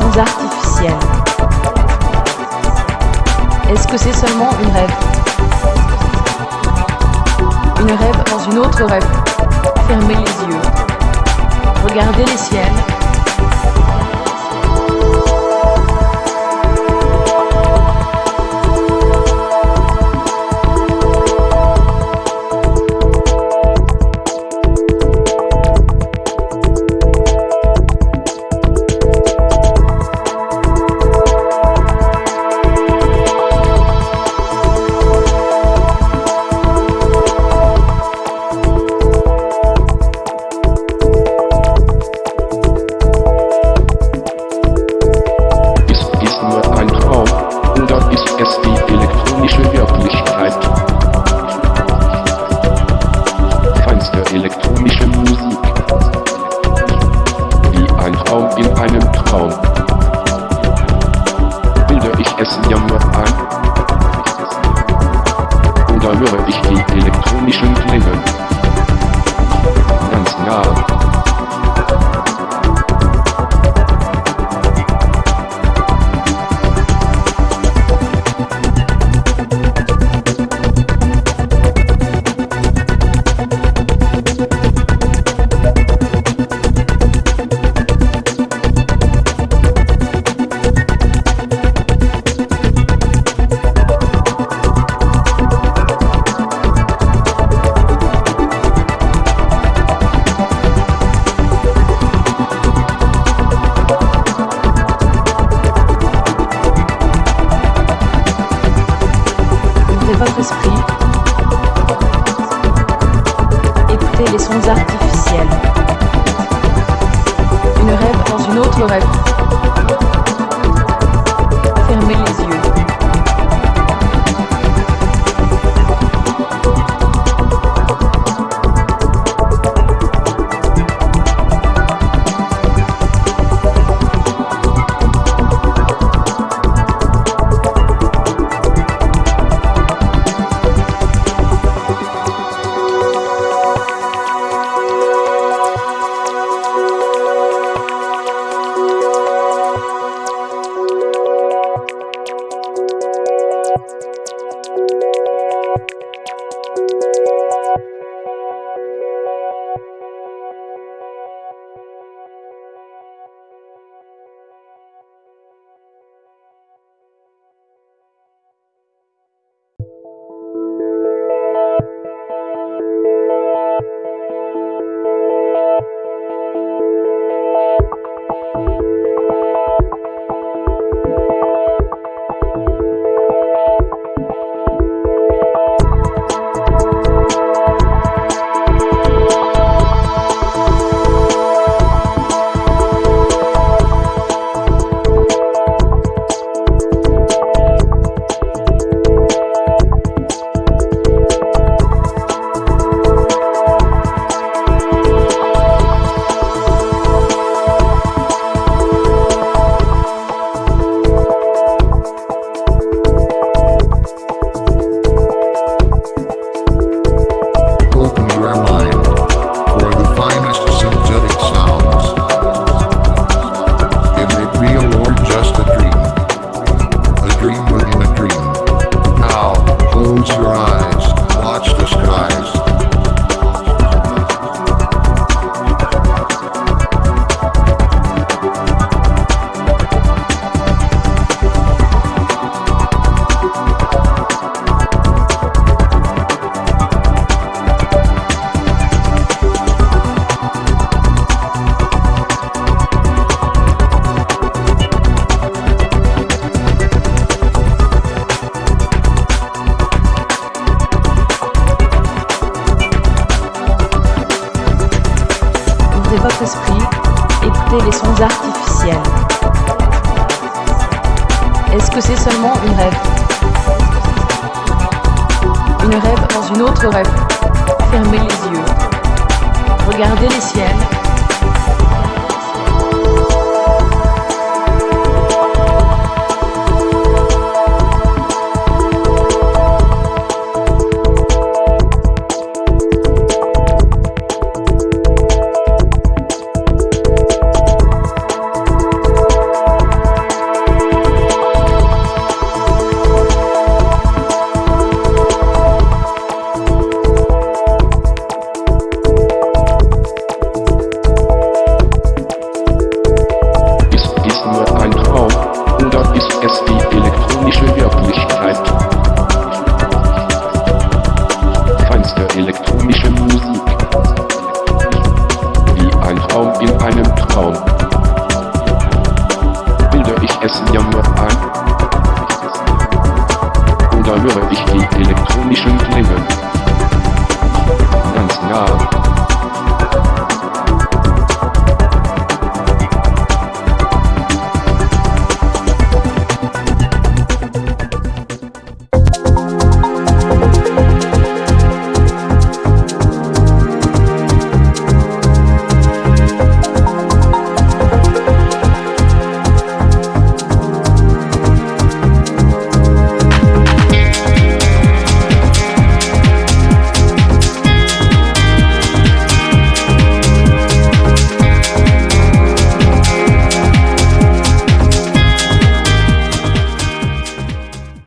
artificielles. Est-ce que c'est seulement une rêve? Une rêve dans une autre rêve. Fermez les yeux. Regardez les ciels Une rêve dans une autre rêve. Est-ce que c'est seulement une rêve Une rêve dans une autre rêve. Fermez les yeux. Regardez les ciels. es die elektronische Wirklichkeit. Feinste elektronische Musik. Wie ein Traum in einem Traum. Bilde ich es mir nur ein? Oder höre ich die